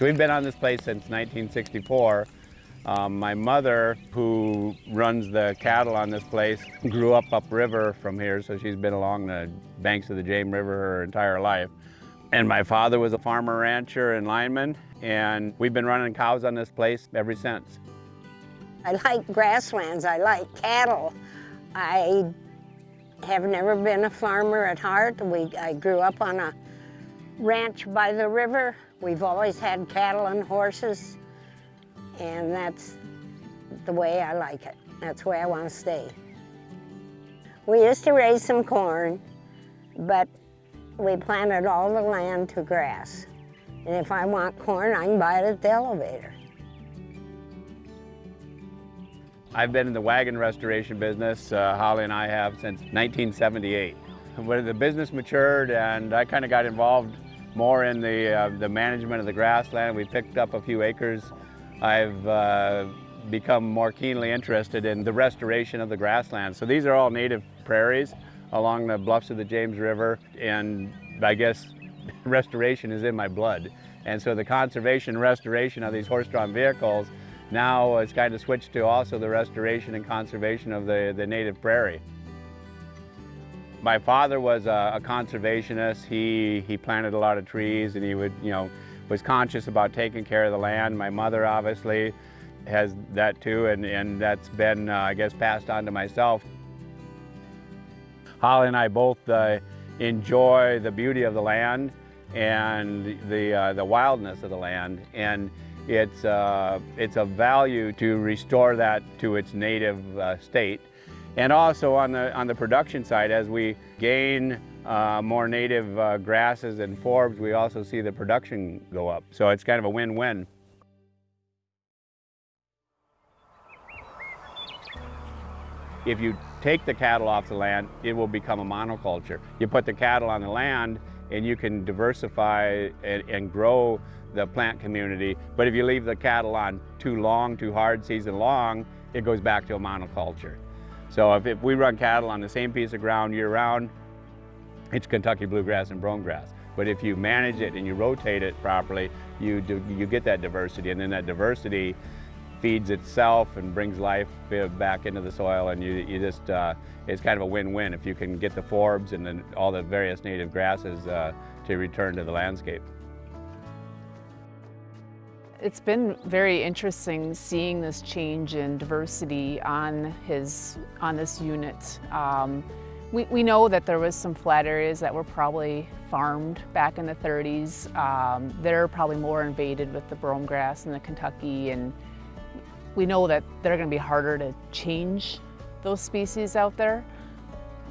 So we've been on this place since 1964. Um, my mother, who runs the cattle on this place, grew up upriver from here, so she's been along the banks of the James River her entire life. And my father was a farmer rancher and lineman, and we've been running cows on this place ever since. I like grasslands, I like cattle. I have never been a farmer at heart. We, I grew up on a ranch by the river. We've always had cattle and horses, and that's the way I like it. That's where I want to stay. We used to raise some corn, but we planted all the land to grass. And if I want corn, I can buy it at the elevator. I've been in the wagon restoration business, uh, Holly and I have, since 1978. When the business matured and I kind of got involved more in the, uh, the management of the grassland, we picked up a few acres. I've uh, become more keenly interested in the restoration of the grassland. So these are all native prairies along the bluffs of the James River and I guess restoration is in my blood. And so the conservation and restoration of these horse-drawn vehicles now it's kind of switched to also the restoration and conservation of the, the native prairie. My father was a, a, conservationist. He, he planted a lot of trees and he would, you know, was conscious about taking care of the land. My mother obviously has that too and, and that's been, uh, I guess, passed on to myself. Holly and I both uh, enjoy the beauty of the land and the, uh, the wildness of the land. And it's, uh, it's a value to restore that to its native uh, state. And also on the, on the production side, as we gain uh, more native uh, grasses and forbs, we also see the production go up. So it's kind of a win-win. If you take the cattle off the land, it will become a monoculture. You put the cattle on the land and you can diversify and, and grow the plant community. But if you leave the cattle on too long, too hard, season long, it goes back to a monoculture. So if, if we run cattle on the same piece of ground year round, it's Kentucky bluegrass and brome grass. But if you manage it and you rotate it properly, you, do, you get that diversity. And then that diversity feeds itself and brings life back into the soil and you, you just, uh, it's kind of a win-win if you can get the forbs and then all the various native grasses uh, to return to the landscape. It's been very interesting seeing this change in diversity on his on this unit. Um, we, we know that there was some flat areas that were probably farmed back in the 30s. Um, they're probably more invaded with the brome grass and the Kentucky and we know that they're going to be harder to change those species out there.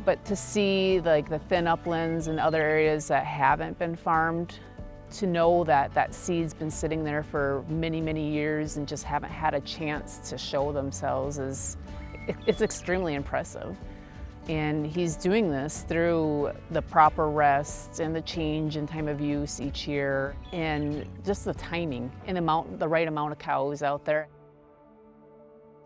But to see like the thin uplands and other areas that haven't been farmed, to know that that seed's been sitting there for many, many years and just haven't had a chance to show themselves is, it's extremely impressive. And he's doing this through the proper rest and the change in time of use each year and just the timing and amount, the right amount of cows out there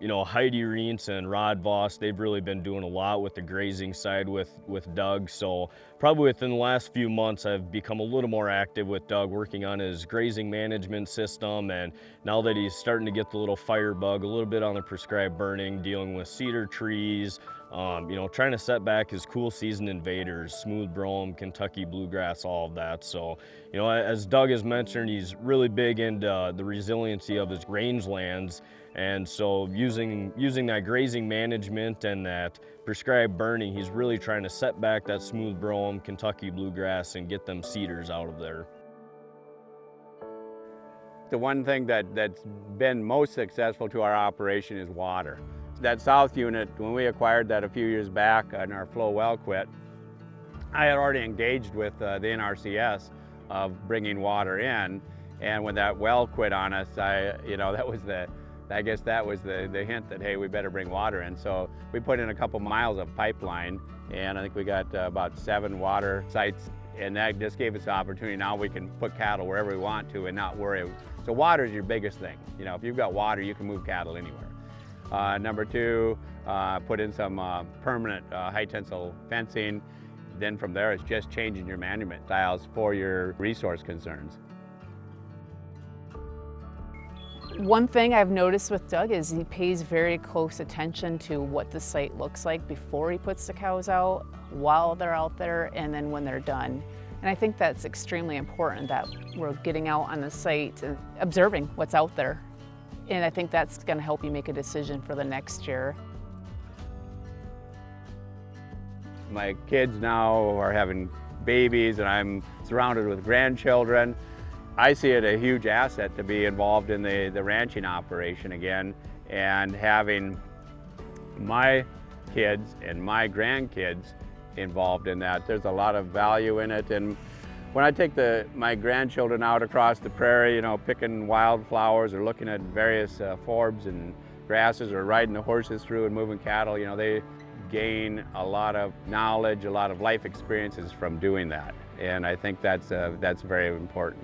you know, Heidi Reentz and Rod Voss, they've really been doing a lot with the grazing side with, with Doug. So probably within the last few months, I've become a little more active with Doug, working on his grazing management system. And now that he's starting to get the little fire bug, a little bit on the prescribed burning, dealing with cedar trees, um, you know, trying to set back his cool season invaders, smooth brome, Kentucky bluegrass, all of that. So, you know, as Doug has mentioned, he's really big into uh, the resiliency of his rangelands. And so using, using that grazing management and that prescribed burning, he's really trying to set back that smooth brome, Kentucky bluegrass and get them cedars out of there. The one thing that, that's been most successful to our operation is water. That south unit, when we acquired that a few years back and our flow well quit, I had already engaged with uh, the NRCS of bringing water in. And when that well quit on us, I, you know, that was the, I guess that was the, the hint that, hey, we better bring water in. So we put in a couple miles of pipeline and I think we got uh, about seven water sites and that just gave us the opportunity. Now we can put cattle wherever we want to and not worry. So water is your biggest thing. You know, if you've got water, you can move cattle anywhere. Uh, number two, uh, put in some uh, permanent uh, high tensile fencing. Then from there, it's just changing your management styles for your resource concerns. One thing I've noticed with Doug is he pays very close attention to what the site looks like before he puts the cows out, while they're out there, and then when they're done. And I think that's extremely important that we're getting out on the site and observing what's out there. And I think that's going to help you make a decision for the next year. My kids now are having babies and I'm surrounded with grandchildren. I see it a huge asset to be involved in the, the ranching operation again and having my kids and my grandkids involved in that. There's a lot of value in it and when I take the, my grandchildren out across the prairie, you know, picking wildflowers or looking at various uh, forbs and grasses or riding the horses through and moving cattle, you know, they gain a lot of knowledge, a lot of life experiences from doing that. And I think that's, uh, that's very important.